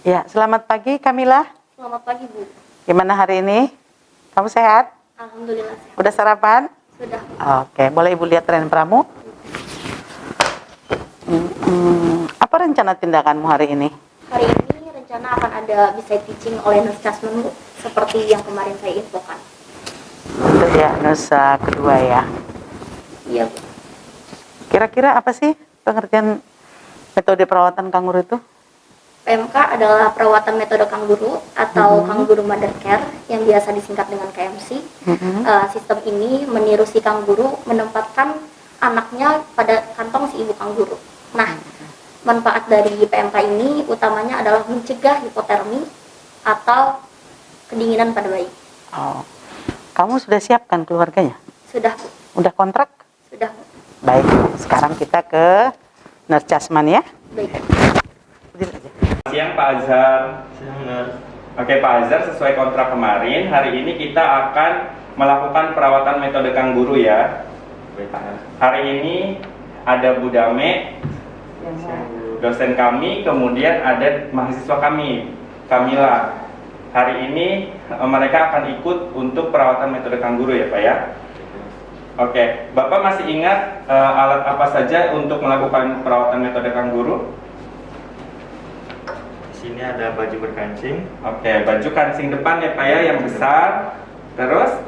Ya, selamat pagi Kamila. Selamat pagi Bu. Gimana hari ini? Kamu sehat? Alhamdulillah sehat. Udah sarapan? Sudah. Oke, boleh Ibu lihat tren pramu? Hmm, hmm, apa rencana tindakanmu hari ini? Hari ini rencana akan ada bisa teaching oleh Nurse Jasmine Bu, seperti yang kemarin saya infokan. Itu ya, nusa kedua ya. Iya Bu. Kira-kira apa sih pengertian metode perawatan kanguru itu? PMK adalah perawatan metode kangguru atau kangguru mother care yang biasa disingkat dengan KMC. Mhm. Eh, sistem ini meniru si kangguru menempatkan anaknya pada kantong si ibu kangguru. Nah, manfaat dari PMK ini utamanya adalah mencegah hipotermi atau kedinginan pada bayi. Oh, kamu sudah siapkan keluarganya? Sudah, Bu. Udah kontrak? Sudah, Bu. Baik, sekarang kita ke Nurse Jasman ya. Baik. Siang Pak Azhar. Siang. Oke Pak Azhar, sesuai kontrak kemarin, hari ini kita akan melakukan perawatan metode kangguru ya. Baik. Hari ini ada Bu Dame, Siang, Bu. dosen kami, kemudian ada mahasiswa kami, Kamila. Hari ini eh, mereka akan ikut untuk perawatan metode kangguru ya Pak ya. Oke, Bapak masih ingat eh, alat apa saja untuk melakukan perawatan metode kangguru? Sini ada baju berkancing. Oke, baju kancing depan ya Pak ya, yang besar. Terus?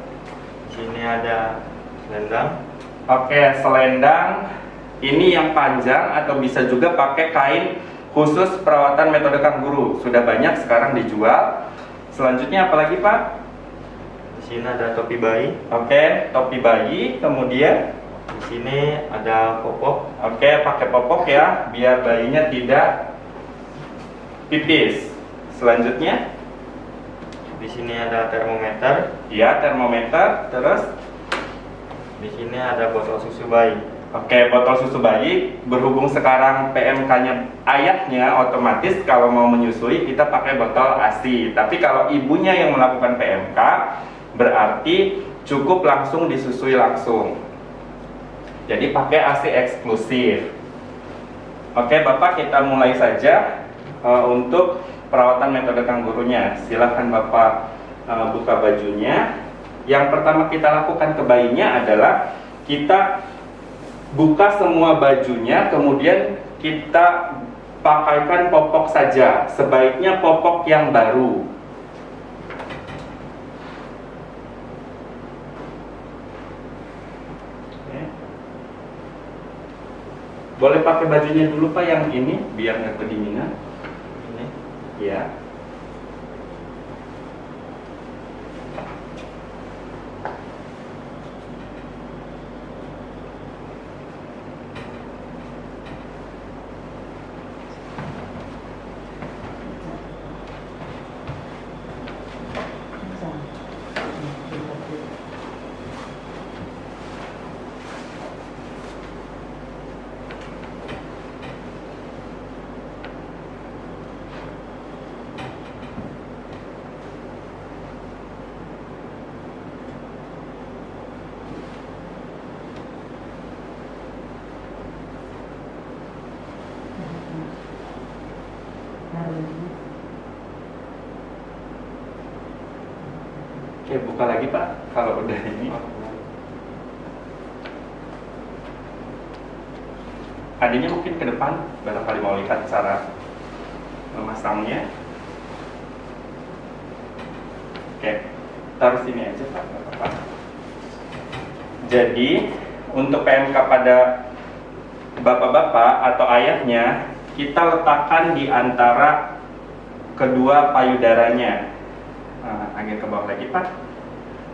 Sini ada selendang. Oke, selendang ini yang panjang atau bisa juga pakai kain khusus perawatan metode kangguru. Sudah banyak sekarang dijual. Selanjutnya apa lagi, Pak? Di sini ada topi bayi. Oke, topi bayi, kemudian Di sini ada popok. oke, pakai popok ya, biar bayinya tidak pipis. Selanjutnya, Di sini ada termometer. ya termometer, terus Di sini ada botol susu bayi. Oke, botol susu bayi berhubung sekarang PMK-nya ayahnya otomatis kalau mau menyusui kita pakai botol ASI. Tapi kalau ibunya yang melakukan PMK berarti cukup langsung disusui langsung. Jadi pakai ASI eksklusif. Oke, Bapak kita mulai saja eh, untuk perawatan metode kanggurunya. Silahkan Bapak eh, buka bajunya. Yang pertama kita lakukan ke bayinya adalah kita buka semua bajunya, kemudian kita pakaikan popok saja. Sebaiknya popok yang baru. Boleh pakai bajunya dulu Pak yang ini biar nggak kedinginan. Ini. Ya. Oke, buka lagi Pak kalau udah ini. Adanya mungkin ke depan, barangkali mau lihat cara memasangnya. Oke, taruh sini aja Pak, apa-apa. Jadi, untuk PMK pada bapak-bapak atau ayahnya, kita letakkan di antara kedua payudaranya. Nah, agak ke bawah lagi Pak.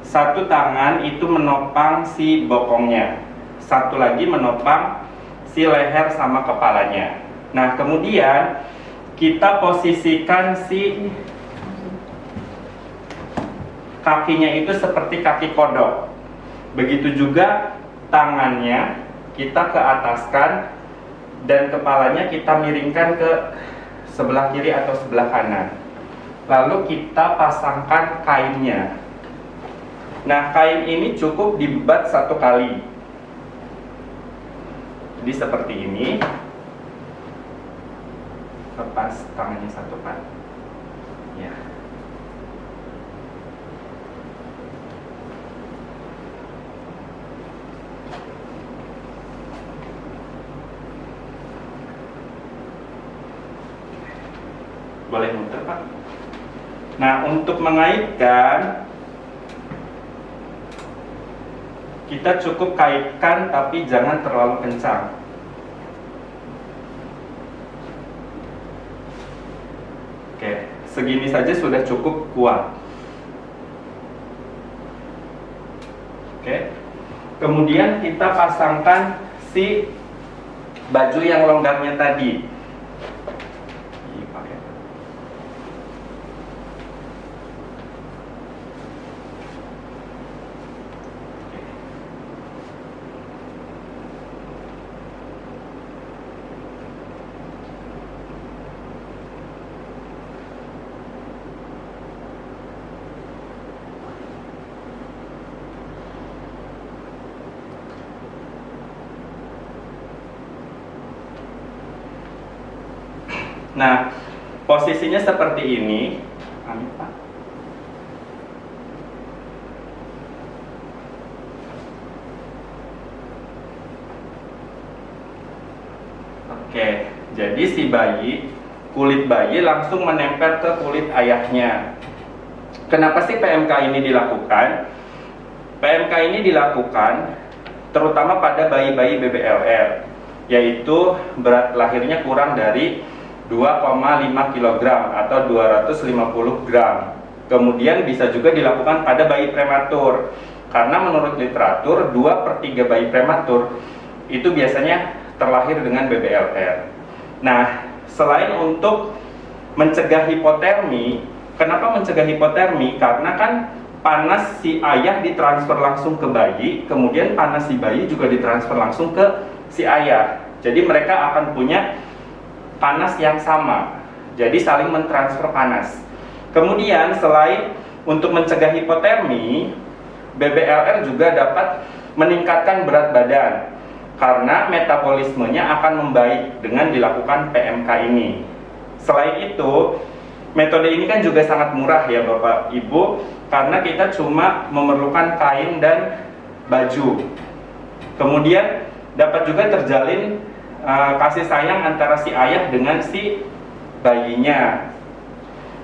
Satu tangan itu menopang si bokongnya, satu lagi menopang si leher sama kepalanya. Nah, kemudian kita posisikan si kakinya itu seperti kaki kodok. Begitu juga tangannya kita ke ataskan dan kepalanya kita miringkan ke sebelah kiri atau sebelah kanan. Lalu kita pasangkan kainnya. Nah, kain ini cukup dibebat satu kali. Jadi seperti ini. Lepas tangannya satu kan. Ya. Boleh muter, Pak. Nah, untuk mengaitkan kita cukup kaitkan tapi jangan terlalu kencang. Oke, segini saja sudah cukup kuat. Oke. Kemudian kita pasangkan si baju yang longgarnya tadi. Ih, pakai. Nah, posisinya seperti ini. Pak. Oke, jadi si bayi, kulit bayi langsung menempel ke kulit ayahnya. Kenapa sih PMK ini dilakukan? PMK ini dilakukan terutama pada bayi-bayi BBLR, yaitu berat lahirnya kurang dari 2,5 kg atau 250 gram. Kemudian bisa juga dilakukan pada bayi prematur, karena menurut literatur 2 per 3 bayi prematur itu biasanya terlahir dengan BBLR. Nah, selain untuk mencegah hipotermi, kenapa mencegah hipotermi? Karena kan panas si ayah ditransfer langsung ke bayi, kemudian panas si bayi juga ditransfer langsung ke si ayah. Jadi mereka akan punya panas yang sama. Jadi saling mentransfer panas. Kemudian selain untuk mencegah hipotermi, BBLR juga dapat meningkatkan berat badan karena metabolismenya akan membaik dengan dilakukan PMK ini. Selain itu, metode ini kan juga sangat murah ya Bapak Ibu karena kita cuma memerlukan kain dan baju. Kemudian dapat juga terjalin uh, kasih sayang antara si ayah dengan si bayinya.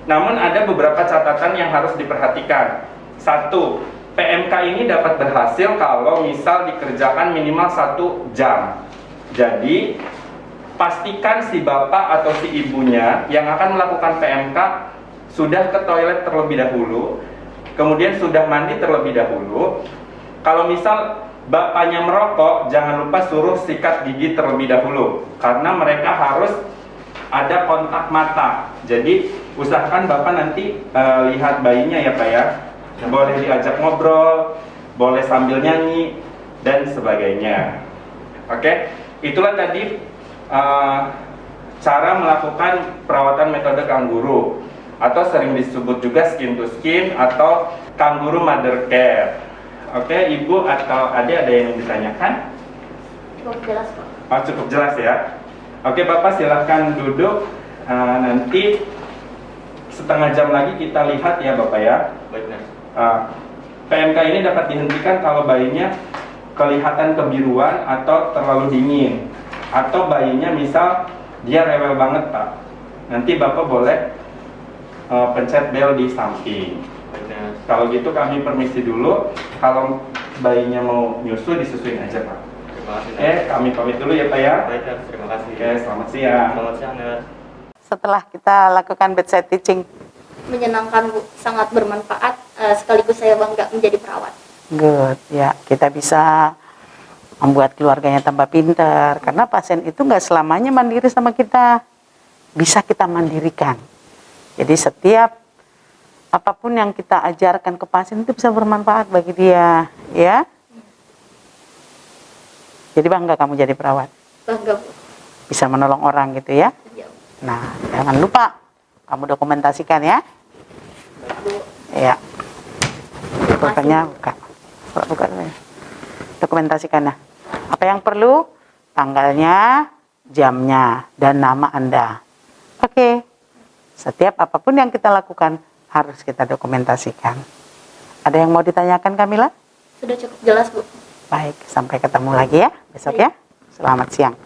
Namun ada beberapa catatan yang harus diperhatikan. Satu, PMK ini dapat berhasil kalau misal dikerjakan minimal satu jam. Jadi pastikan si bapak atau si ibunya yang akan melakukan PMK sudah ke toilet terlebih dahulu, kemudian sudah mandi terlebih dahulu. Kalau misal bapaknya merokok, jangan lupa suruh sikat gigi terlebih dahulu, karena mereka harus ada kontak mata. Jadi usahakan bapak nanti uh, lihat bayinya ya pak ya boleh diajak ngobrol, boleh sambil nyanyi, dan sebagainya. Oke, itulah tadi uh, cara melakukan perawatan metode kangguru atau sering disebut juga skin to skin atau kangguru mother care. Oke, ibu atau adik ada yang ditanyakan? Cukup jelas kok. Oh, cukup jelas ya. Oke, bapak silahkan duduk. Uh, nanti setengah jam lagi kita lihat ya bapak ya. Baik, Nas. Uh, PMK ini dapat dihentikan kalau bayinya kelihatan kebiruan atau terlalu dingin atau bayinya misal dia rewel banget pak nanti bapak boleh uh, pencet bel di samping. Kalau gitu kami permisi dulu. Kalau bayinya mau nyusu disusuin aja pak. Terima kasih, eh kami pamit dulu ya pak ya. Baik. Terima kasih. oke selamat siang. Selamat siang, Nas. Setelah kita lakukan bedside teaching, Menyenangkan Bu, sangat bermanfaat eh, sekaligus saya bangga menjadi perawat. good. Ya kita bisa membuat keluarganya tambah pintar karena pasien itu nggak selamanya mandiri sama kita. Bisa kita mandirikan. Jadi setiap apa pun yang kita ajarkan ke pasien itu bisa bermanfaat bagi dia ya. Jadi bangga kamu jadi perawat. Bangga bisa menolong orang gitu ya. Iya, nah jangan lupa kamu dokumentasikan ya. Ya pokoknya Bu. buka. Buka, ya. dokumentasikan nah apa yang perlu? Tanggalnya jamnya dan nama anda. Oke. Setiap apa pun yang kita lakukan harus kita dokumentasikan. Ada yang mau ditanyakan Kamila? Sudah cukup jelas, Bu. Baik, sampai ketemu lagi ya besok ya. Selamat siang.